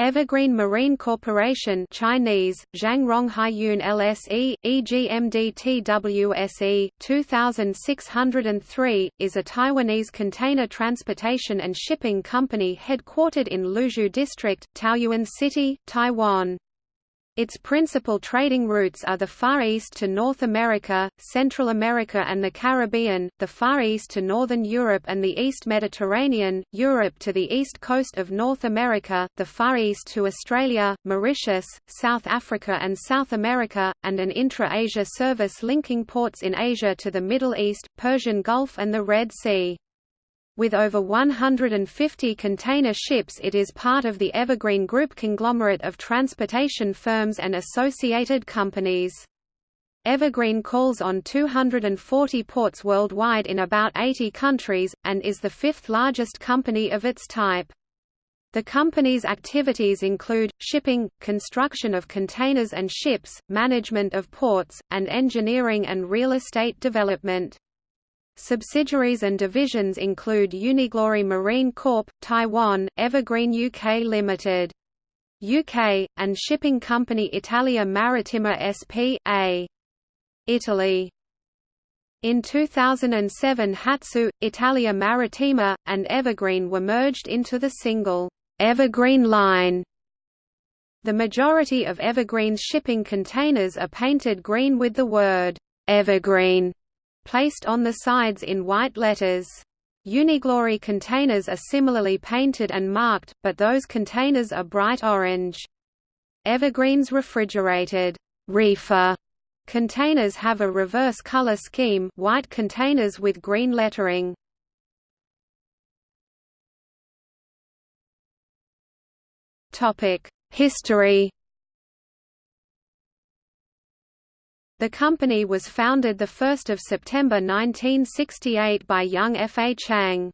Evergreen Marine Corporation Chinese, Zhangrong Haiyun LSE, EGMDTWSE, 2603, is a Taiwanese container transportation and shipping company headquartered in Luzhu District, Taoyuan City, Taiwan. Its principal trading routes are the Far East to North America, Central America and the Caribbean, the Far East to Northern Europe and the East Mediterranean, Europe to the east coast of North America, the Far East to Australia, Mauritius, South Africa and South America, and an intra-Asia service linking ports in Asia to the Middle East, Persian Gulf and the Red Sea. With over 150 container ships it is part of the Evergreen Group conglomerate of transportation firms and associated companies. Evergreen calls on 240 ports worldwide in about 80 countries, and is the fifth largest company of its type. The company's activities include, shipping, construction of containers and ships, management of ports, and engineering and real estate development. Subsidiaries and divisions include Uniglory Marine Corp. Taiwan, Evergreen UK Limited. UK, and shipping company Italia Marittima S.p.A. Italy. In 2007 Hatsu, Italia Marittima, and Evergreen were merged into the single, Evergreen line. The majority of Evergreen's shipping containers are painted green with the word, Evergreen placed on the sides in white letters. Uniglory containers are similarly painted and marked, but those containers are bright orange. Evergreen's refrigerated reefer containers have a reverse color scheme white containers with green lettering. History The company was founded 1 September 1968 by Yung-fa Chang.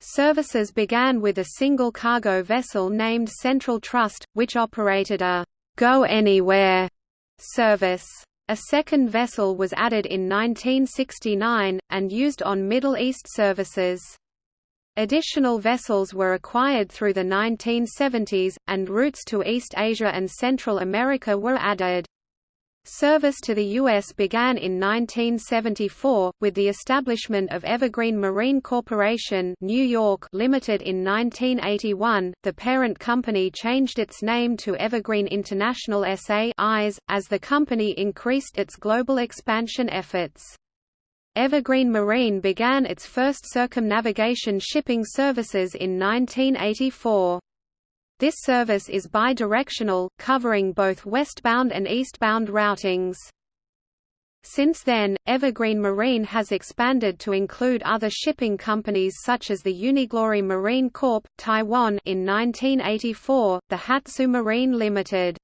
Services began with a single cargo vessel named Central Trust, which operated a «Go Anywhere» service. A second vessel was added in 1969, and used on Middle East services. Additional vessels were acquired through the 1970s, and routes to East Asia and Central America were added. Service to the U.S. began in 1974, with the establishment of Evergreen Marine Corporation New York Limited in 1981. The parent company changed its name to Evergreen International SA as the company increased its global expansion efforts. Evergreen Marine began its first circumnavigation shipping services in 1984. This service is bidirectional, covering both westbound and eastbound routings. Since then, Evergreen Marine has expanded to include other shipping companies such as the Uniglory Marine Corp. Taiwan in 1984, the Hatsu Marine Limited.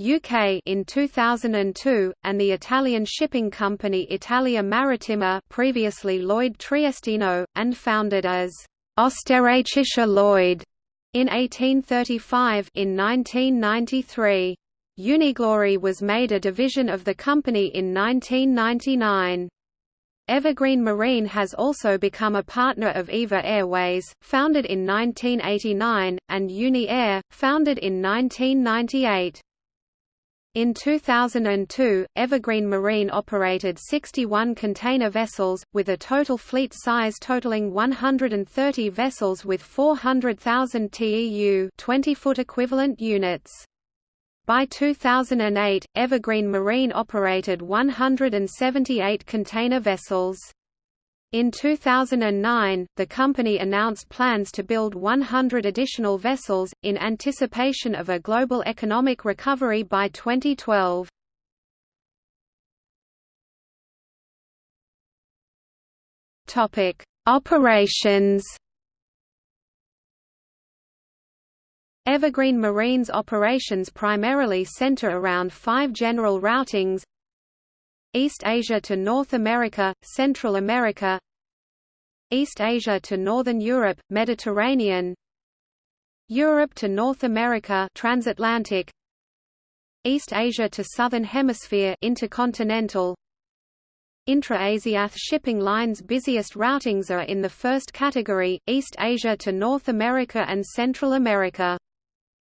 UK in 2002, and the Italian shipping company Italia Marittima previously Lloyd Triestino, and founded as Österreichische Lloyd in 1835 in 1993. Uniglory was made a division of the company in 1999. Evergreen Marine has also become a partner of EVA Airways, founded in 1989, and Uni Air, founded in 1998. In 2002, Evergreen Marine operated 61 container vessels, with a total fleet size totaling 130 vessels with 400,000 TEU 20-foot equivalent units. By 2008, Evergreen Marine operated 178 container vessels. In 2009, the company announced plans to build 100 additional vessels, in anticipation of a global economic recovery by 2012. Operations Evergreen Marine's operations primarily center around five general routings East Asia to North America, Central America East Asia to Northern Europe, Mediterranean Europe to North America transatlantic East Asia to Southern Hemisphere intercontinental Intra-Asiath shipping lines busiest routings are in the first category, East Asia to North America and Central America.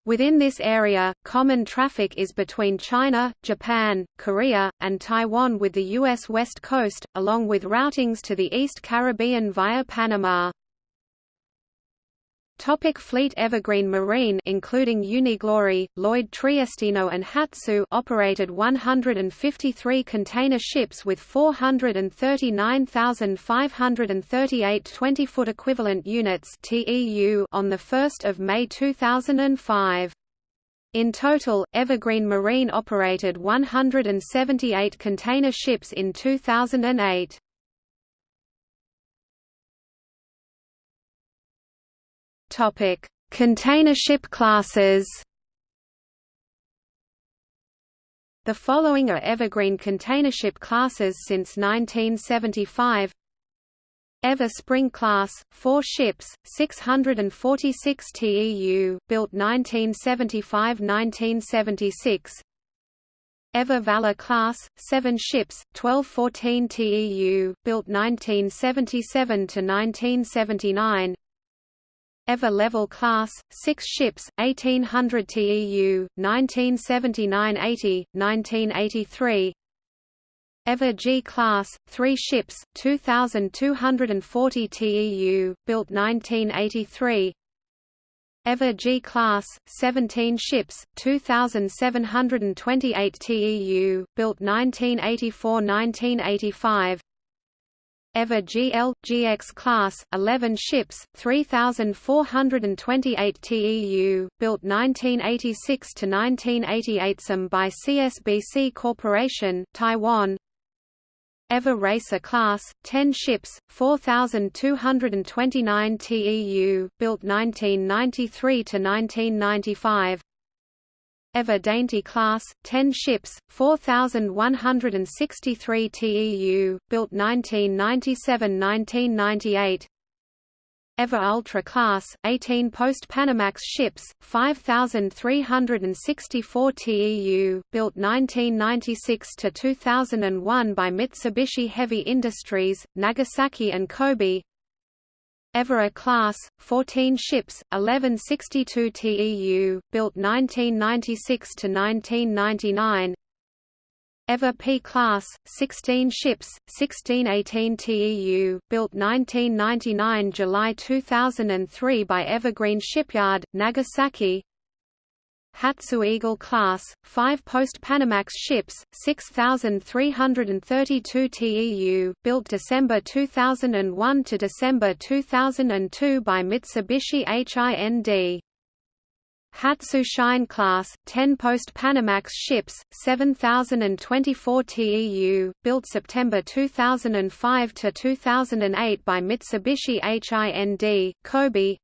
Within this area, common traffic is between China, Japan, Korea, and Taiwan with the U.S. West Coast, along with routings to the East Caribbean via Panama. Topic fleet Evergreen Marine including Uniglory, Lloyd Triestino and Hatsu operated 153 container ships with 439,538 20-foot equivalent units TEU on 1 May 2005. In total, Evergreen Marine operated 178 container ships in 2008. Topic: Container ship classes. The following are evergreen container ship classes since 1975. Ever Spring class, four ships, 646 TEU, built 1975–1976. Ever Valor class, seven ships, 1214 TEU, built 1977–1979. Ever-level class, six ships, 1800 TEU, 1979–80, 1983 Ever G class, three ships, 2,240 TEU, built 1983 Ever G class, 17 ships, 2,728 TEU, built 1984–1985 Ever GL, GX class, 11 ships, 3,428 TEU, built 1986 to 1988 some by CSBC Corporation, Taiwan. Ever Racer class, 10 ships, 4,229 TEU, built 1993–1995 Ever Dainty class, 10 ships, 4,163 TEU, built 1997–1998 Ever Ultra class, 18 post-Panamax ships, 5,364 TEU, built 1996–2001 by Mitsubishi Heavy Industries, Nagasaki and Kobe Evora class, 14 ships, 1162 TEU, built 1996 to 1999. Ever P class, 16 ships, 1618 TEU, built 1999 July 2003 by Evergreen Shipyard, Nagasaki. Hatsu Eagle class, 5 post-Panamax ships, 6,332 TEU, built December 2001 to December 2002 by Mitsubishi HIND. Hatsu Shine class, 10 post-Panamax ships, 7,024 TEU, built September 2005 to 2008 by Mitsubishi HIND, Kobe.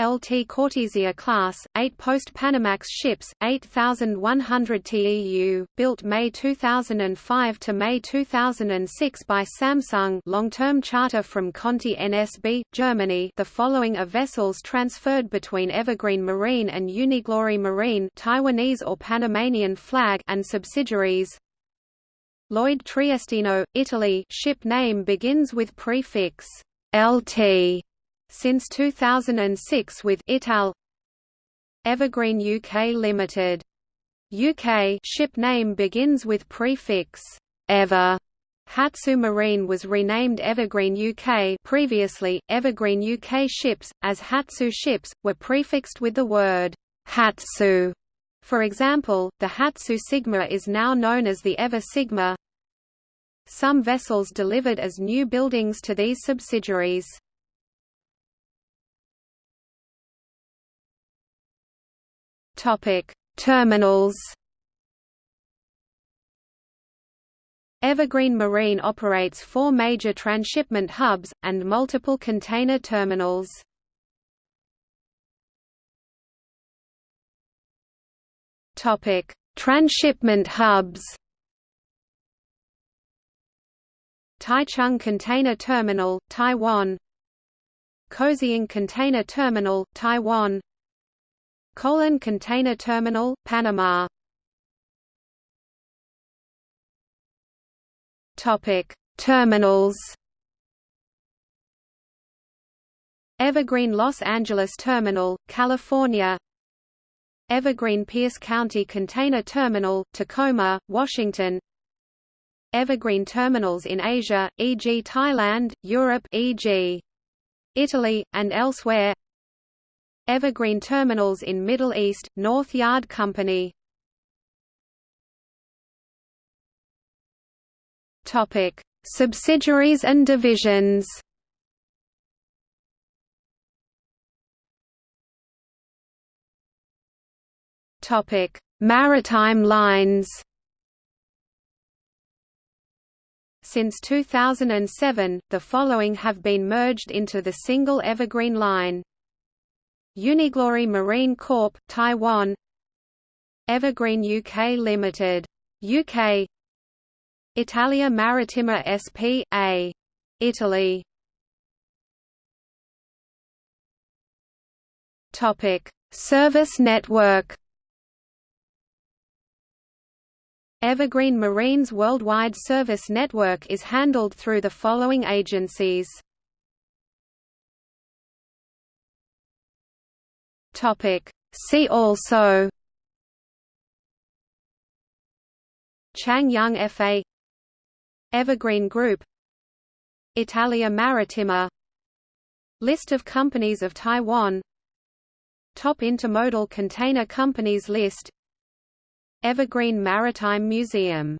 LT Cortesia class, 8 post-Panamax ships, 8,100 TEU, built May 2005 to May 2006 by Samsung long-term charter from Conti NSB, Germany. The following are vessels transferred between Evergreen Marine and Uniglory Marine Taiwanese or Panamanian flag and subsidiaries. Lloyd Triestino, Italy. Ship name begins with prefix LT since 2006 with Ital Evergreen UK Limited. UK ship name begins with prefix Ever. Hatsu Marine was renamed Evergreen UK previously, Evergreen UK ships, as Hatsu ships, were prefixed with the word Hatsu. For example, the Hatsu Sigma is now known as the Ever Sigma. Some vessels delivered as new buildings to these subsidiaries. Topic: Terminals. Evergreen Marine operates four major transshipment hubs, and multiple container terminals. Topic: Transshipment hubs Taichung Container Terminal, Taiwan Kaohsiung Container Terminal, Taiwan Colon Container Terminal, Panama Topic: Terminals. Evergreen Los Angeles Terminal, California. Evergreen Pierce County Container Terminal, Tacoma, Washington Evergreen terminals in Asia, e.g. Thailand, Europe e.g. Italy, and elsewhere Evergreen terminals in Middle East, North Yard Company Topic: Subsidiaries and divisions. Topic: Maritime lines. Since 2007, the following have been merged into the single Evergreen line. Uniglory Marine Corp, Taiwan Evergreen UK Limited. UK Italia Marittima S.p.A. Italy Topic: Service network. Evergreen Marine's worldwide service network is handled through the following agencies. Topic: See also Chang Young FA Evergreen Group Italia Marittima List of companies of Taiwan Top intermodal container companies list Evergreen Maritime Museum